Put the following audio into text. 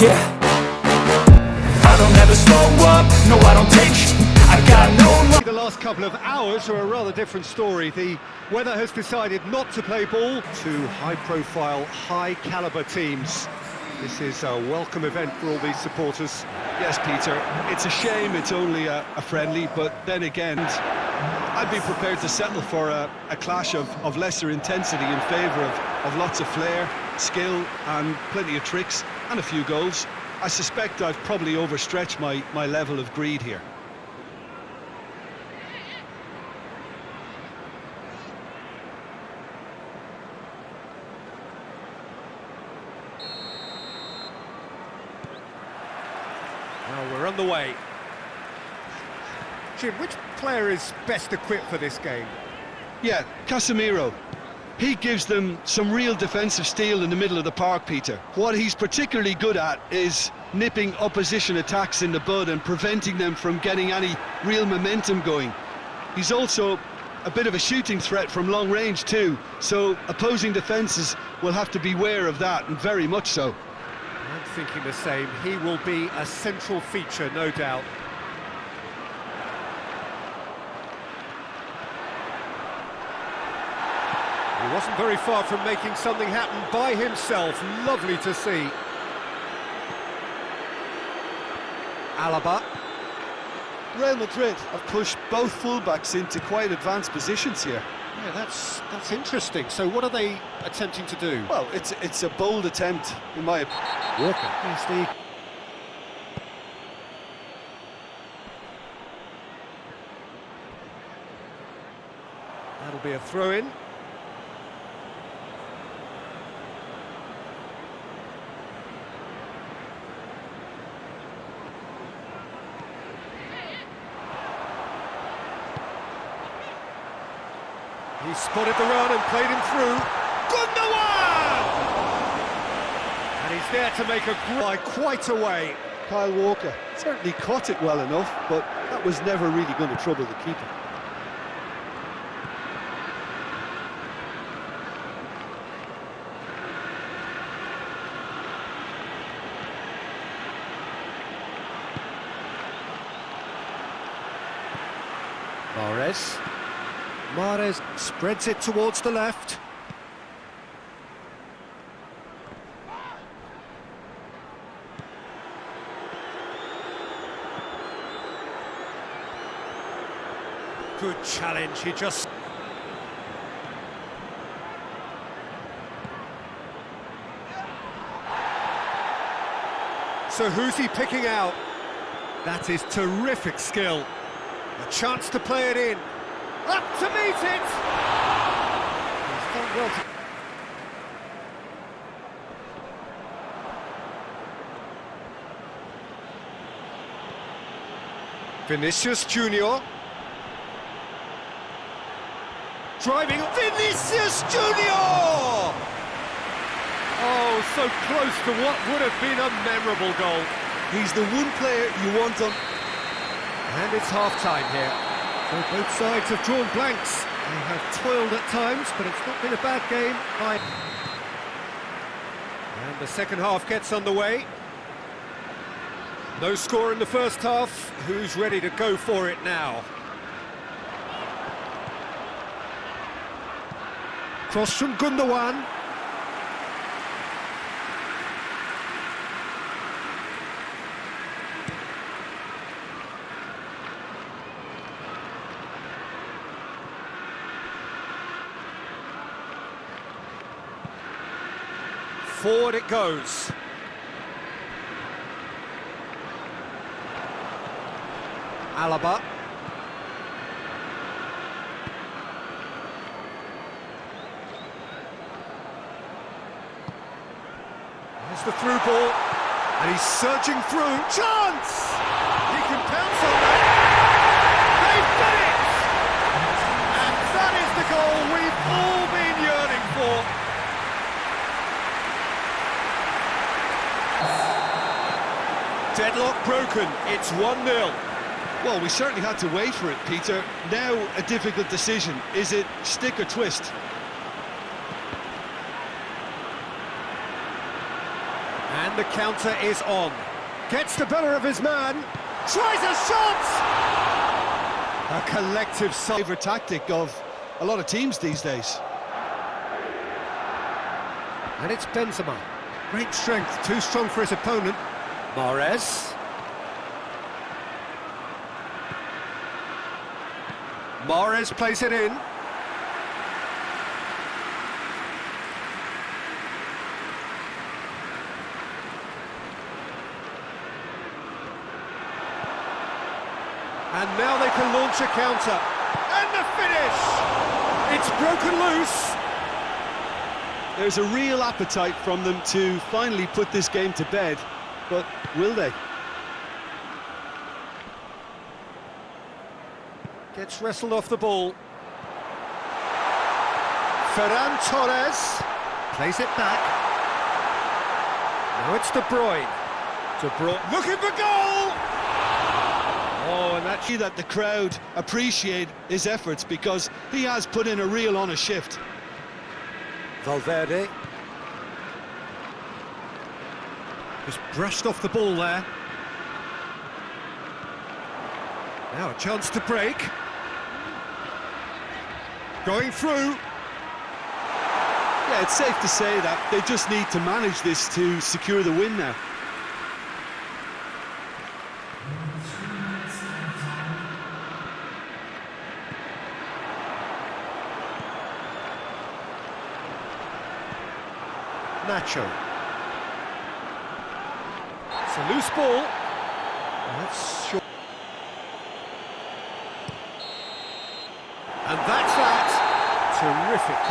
Yeah I don't ever slow up, no I don't take sh I got no love The last couple of hours are a rather different story. The weather has decided not to play ball. Two high-profile, high-caliber teams. This is a welcome event for all these supporters. Yes, Peter, it's a shame it's only a, a friendly, but then again, I'd be prepared to settle for a, a clash of, of lesser intensity in favour of, of lots of flair, skill and plenty of tricks and a few goals. I suspect I've probably overstretched my, my level of greed here. Well, we're on the way. Jim, which player is best equipped for this game? Yeah, Casemiro. He gives them some real defensive steel in the middle of the park, Peter. What he's particularly good at is nipping opposition attacks in the bud and preventing them from getting any real momentum going. He's also a bit of a shooting threat from long range too, so opposing defences will have to beware of that, and very much so. I'm thinking the same. He will be a central feature, no doubt. He wasn't very far from making something happen by himself. Lovely to see. Alaba. Real Madrid have pushed both fullbacks into quite advanced positions here. Yeah, that's that's interesting. So what are they attempting to do? Well, it's it's a bold attempt, in my opinion. Walker. Yes, the... That'll be a throw-in. He spotted the run and played him through. Gundogan! And he's there to make a by quite a way. Kyle Walker certainly caught it well enough, but that was never really going to trouble the keeper. Mahrez. Mahrez spreads it towards the left. Good challenge, he just... So who's he picking out? That is terrific skill. A chance to play it in. Up to meet it! Vinicius Junior. Driving Vinicius Junior! Oh, so close to what would have been a memorable goal. He's the one player you want on... And it's half-time here. Both sides have drawn blanks. They have toiled at times, but it's not been a bad game. By... And the second half gets underway. No score in the first half. Who's ready to go for it now? Cross from Gundogan. Forward it goes. Alaba. There's the through ball. And he's searching through. Chance! He can pounce on that. They've done it! And that is the goal we've all been yearning for. Deadlock broken, it's 1-0. Well, we certainly had to wait for it, Peter. Now, a difficult decision. Is it stick or twist? And the counter is on. Gets the better of his man. Tries a shot! A collective side. Favourite tactic of a lot of teams these days. And it's Benzema. Great strength, too strong for his opponent. Mahrez. Mahrez plays it in. And now they can launch a counter. And the finish! It's broken loose. There's a real appetite from them to finally put this game to bed, but will they? Gets wrestled off the ball. Ferran Torres plays it back. Now it's De Bruyne. De Bruyne looking for goal! Oh, and that See that the crowd appreciate his efforts because he has put in a real honest shift. Valverde. Just brushed off the ball there. Now a chance to break. Going through. Yeah, it's safe to say that they just need to manage this to secure the win now. Nacho. A loose ball. That's short.